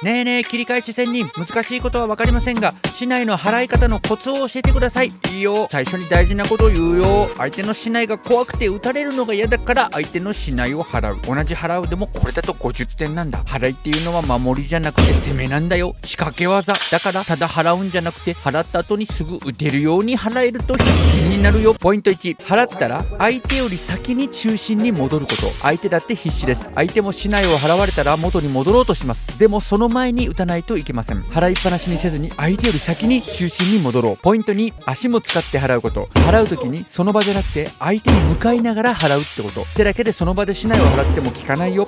ねえねえ切り返し仙人。難しいことは分かりませんが市内の払い方のコツを教えてください。いいよ。最初に大事なことを言うよ。相手の市内が怖くて撃たれるのが嫌だから相手の市内を払う。同じ払うでもこれだと50点なんだ。払いっていうのは守りじゃなくて攻めなんだよ。仕掛け技。だからただ払うんじゃなくて払った後にすぐ打てるように払えると100点になるよ。ポイント1払ったら相手より先に中心に戻ること。相手だって必死です。相手も市内を払われたら元に戻ろうとします。でもその前に打たないといけません。払いっぱなしにせずに相手より先に中心に戻ろう。ポイントに足も使って払うこと。払う時にその場じゃなくて相手に向かいながら払うってこと。手だけでその場でしないを払っても効かないよ。